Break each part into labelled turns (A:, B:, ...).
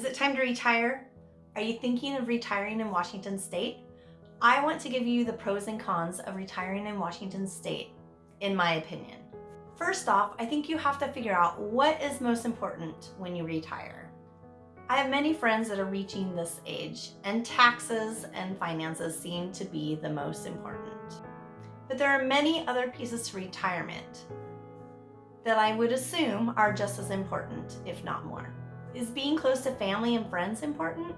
A: Is it time to retire? Are you thinking of retiring in Washington State? I want to give you the pros and cons of retiring in Washington State, in my opinion. First off, I think you have to figure out what is most important when you retire. I have many friends that are reaching this age, and taxes and finances seem to be the most important. But there are many other pieces to retirement that I would assume are just as important, if not more. Is being close to family and friends important?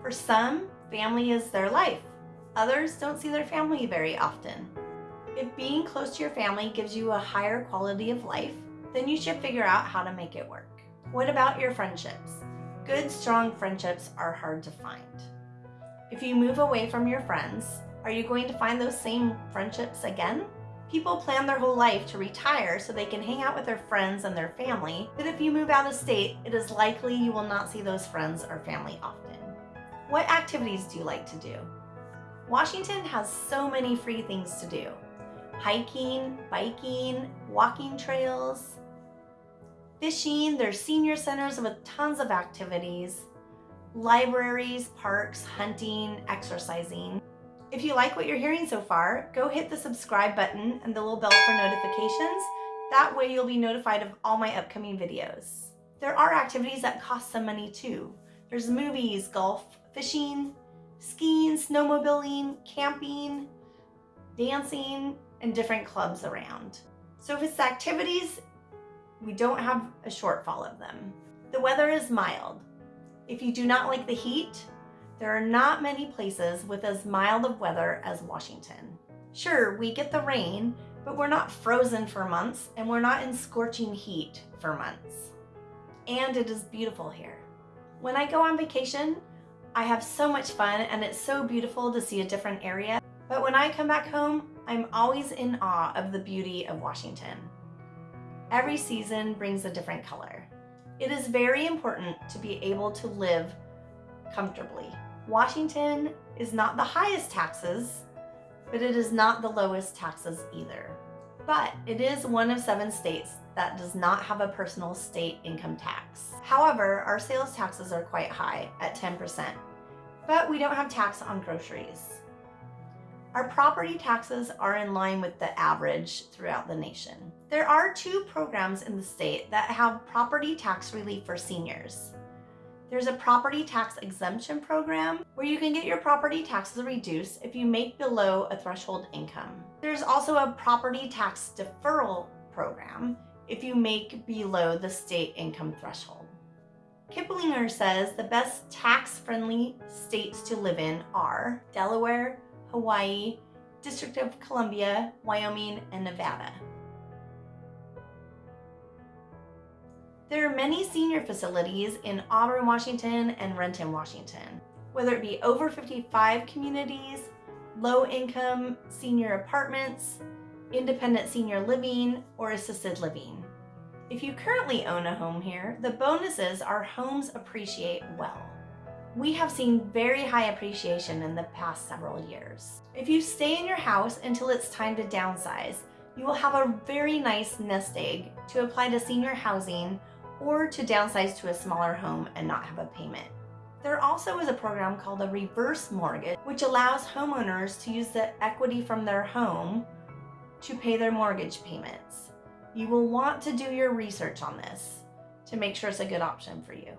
A: For some, family is their life. Others don't see their family very often. If being close to your family gives you a higher quality of life, then you should figure out how to make it work. What about your friendships? Good, strong friendships are hard to find. If you move away from your friends, are you going to find those same friendships again? People plan their whole life to retire so they can hang out with their friends and their family, but if you move out of state, it is likely you will not see those friends or family often. What activities do you like to do? Washington has so many free things to do. Hiking, biking, walking trails, fishing, there's senior centers with tons of activities, libraries, parks, hunting, exercising. If you like what you're hearing so far, go hit the subscribe button and the little bell for notifications. That way you'll be notified of all my upcoming videos. There are activities that cost some money too. There's movies, golf, fishing, skiing, snowmobiling, camping, dancing, and different clubs around. So if it's activities, we don't have a shortfall of them. The weather is mild. If you do not like the heat, there are not many places with as mild of weather as Washington. Sure, we get the rain, but we're not frozen for months and we're not in scorching heat for months. And it is beautiful here. When I go on vacation, I have so much fun and it's so beautiful to see a different area. But when I come back home, I'm always in awe of the beauty of Washington. Every season brings a different color. It is very important to be able to live comfortably. Washington is not the highest taxes, but it is not the lowest taxes either. But it is one of seven states that does not have a personal state income tax. However, our sales taxes are quite high at 10%, but we don't have tax on groceries. Our property taxes are in line with the average throughout the nation. There are two programs in the state that have property tax relief for seniors. There's a property tax exemption program where you can get your property taxes reduced if you make below a threshold income. There's also a property tax deferral program if you make below the state income threshold. Kiplinger says the best tax-friendly states to live in are Delaware, Hawaii, District of Columbia, Wyoming, and Nevada. There are many senior facilities in Auburn, Washington and Renton, Washington. Whether it be over 55 communities, low income senior apartments, independent senior living, or assisted living. If you currently own a home here, the bonuses are homes appreciate well. We have seen very high appreciation in the past several years. If you stay in your house until it's time to downsize, you will have a very nice nest egg to apply to senior housing or to downsize to a smaller home and not have a payment. There also is a program called a reverse mortgage, which allows homeowners to use the equity from their home to pay their mortgage payments. You will want to do your research on this to make sure it's a good option for you.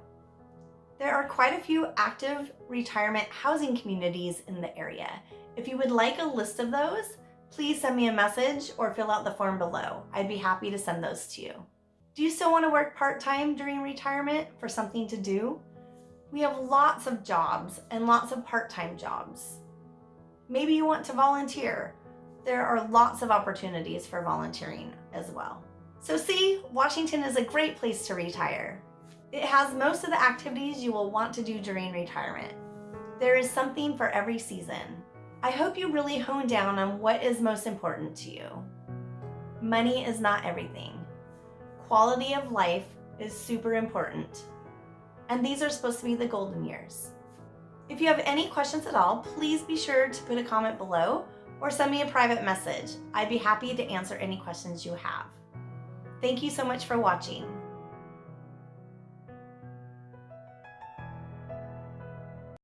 A: There are quite a few active retirement housing communities in the area. If you would like a list of those, please send me a message or fill out the form below. I'd be happy to send those to you. Do you still want to work part-time during retirement for something to do? We have lots of jobs and lots of part-time jobs. Maybe you want to volunteer. There are lots of opportunities for volunteering as well. So see, Washington is a great place to retire. It has most of the activities you will want to do during retirement. There is something for every season. I hope you really hone down on what is most important to you. Money is not everything quality of life is super important. And these are supposed to be the golden years. If you have any questions at all, please be sure to put a comment below or send me a private message. I'd be happy to answer any questions you have. Thank you so much for watching.